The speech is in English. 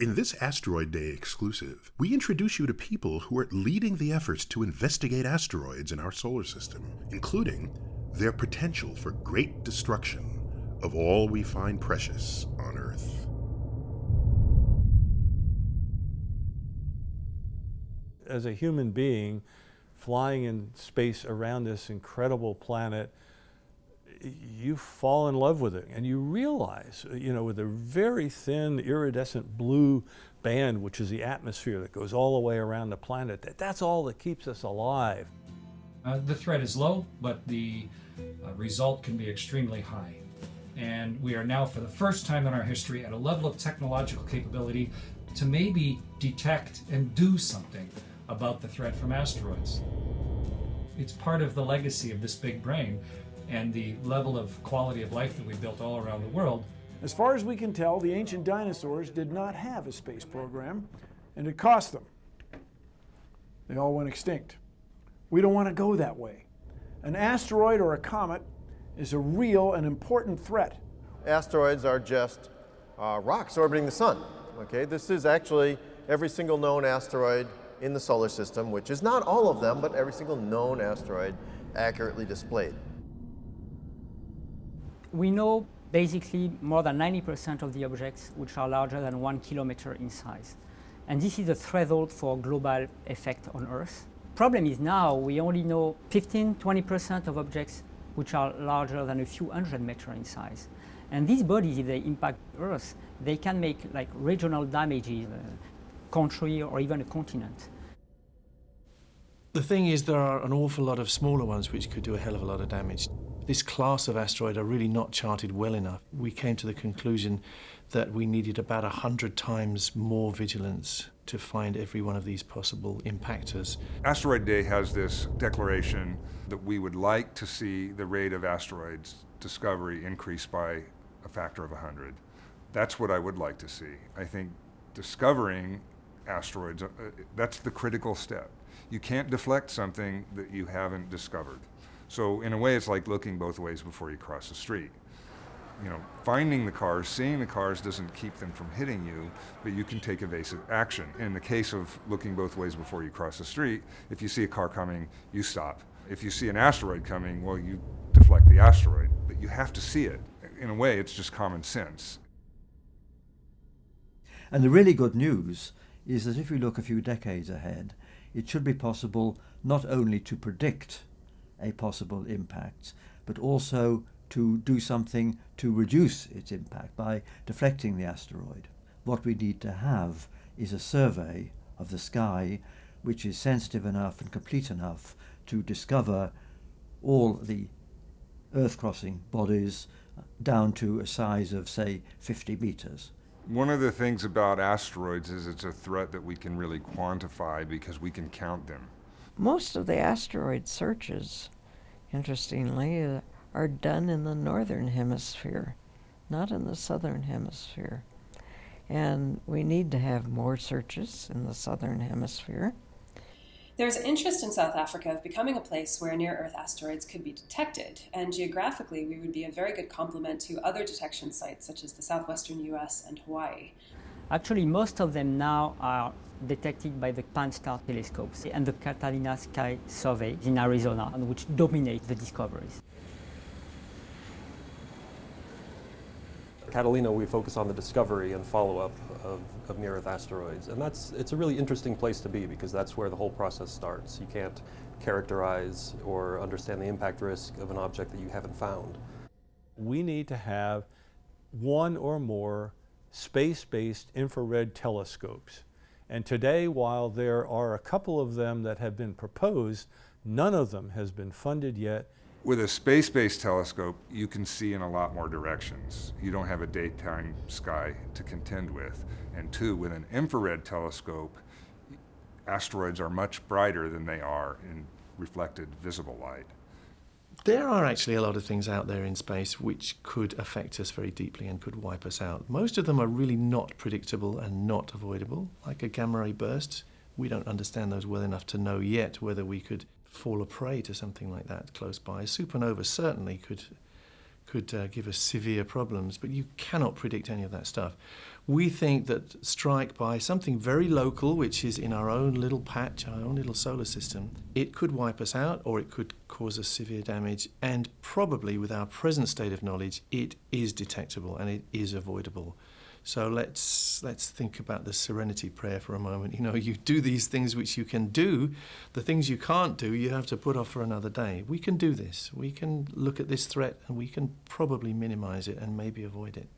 In this Asteroid Day exclusive, we introduce you to people who are leading the efforts to investigate asteroids in our solar system, including their potential for great destruction of all we find precious on Earth. As a human being, flying in space around this incredible planet, you fall in love with it and you realize, you know, with a very thin iridescent blue band, which is the atmosphere that goes all the way around the planet, that that's all that keeps us alive. Uh, the threat is low, but the uh, result can be extremely high. And we are now, for the first time in our history, at a level of technological capability to maybe detect and do something about the threat from asteroids. It's part of the legacy of this big brain and the level of quality of life that we built all around the world. As far as we can tell, the ancient dinosaurs did not have a space program, and it cost them. They all went extinct. We don't want to go that way. An asteroid or a comet is a real and important threat. Asteroids are just uh, rocks orbiting the sun. Okay, this is actually every single known asteroid in the solar system, which is not all of them, but every single known asteroid accurately displayed. We know basically more than 90% of the objects which are larger than one kilometer in size. And this is the threshold for global effect on Earth. Problem is now we only know 15, 20% of objects which are larger than a few hundred meters in size. And these bodies, if they impact Earth, they can make like regional damages, a country or even a continent. The thing is there are an awful lot of smaller ones which could do a hell of a lot of damage. This class of asteroid are really not charted well enough. We came to the conclusion that we needed about 100 times more vigilance to find every one of these possible impactors. Asteroid Day has this declaration that we would like to see the rate of asteroids discovery increase by a factor of 100. That's what I would like to see. I think discovering asteroids, uh, that's the critical step. You can't deflect something that you haven't discovered. So in a way, it's like looking both ways before you cross the street. You know, finding the cars, seeing the cars doesn't keep them from hitting you, but you can take evasive action. In the case of looking both ways before you cross the street, if you see a car coming, you stop. If you see an asteroid coming, well, you deflect the asteroid, but you have to see it. In a way, it's just common sense. And the really good news is that if we look a few decades ahead, it should be possible not only to predict a possible impact, but also to do something to reduce its impact by deflecting the asteroid. What we need to have is a survey of the sky which is sensitive enough and complete enough to discover all the Earth crossing bodies down to a size of, say, 50 meters. One of the things about asteroids is it's a threat that we can really quantify because we can count them. Most of the asteroid searches, interestingly, uh, are done in the northern hemisphere, not in the southern hemisphere. And we need to have more searches in the southern hemisphere. There's interest in South Africa of becoming a place where near Earth asteroids could be detected, and geographically, we would be a very good complement to other detection sites such as the southwestern US and Hawaii. Actually, most of them now are detected by the Pan-STARRS telescopes and the Catalina Sky Survey in Arizona, which dominate the discoveries. Catalina, we focus on the discovery and follow-up of, of near-Earth asteroids. And that's, it's a really interesting place to be because that's where the whole process starts. You can't characterize or understand the impact risk of an object that you haven't found. We need to have one or more space-based infrared telescopes. And today, while there are a couple of them that have been proposed, none of them has been funded yet. With a space-based telescope, you can see in a lot more directions. You don't have a daytime sky to contend with. And two, with an infrared telescope, asteroids are much brighter than they are in reflected visible light. There are actually a lot of things out there in space which could affect us very deeply and could wipe us out. Most of them are really not predictable and not avoidable, like a gamma ray burst. We don't understand those well enough to know yet whether we could fall a prey to something like that close by. A supernova certainly could could uh, give us severe problems, but you cannot predict any of that stuff. We think that strike by something very local, which is in our own little patch, our own little solar system, it could wipe us out or it could cause us severe damage. And probably, with our present state of knowledge, it is detectable and it is avoidable. So let's let's think about the serenity prayer for a moment. You know, you do these things which you can do, the things you can't do, you have to put off for another day. We can do this. We can look at this threat and we can probably minimize it and maybe avoid it.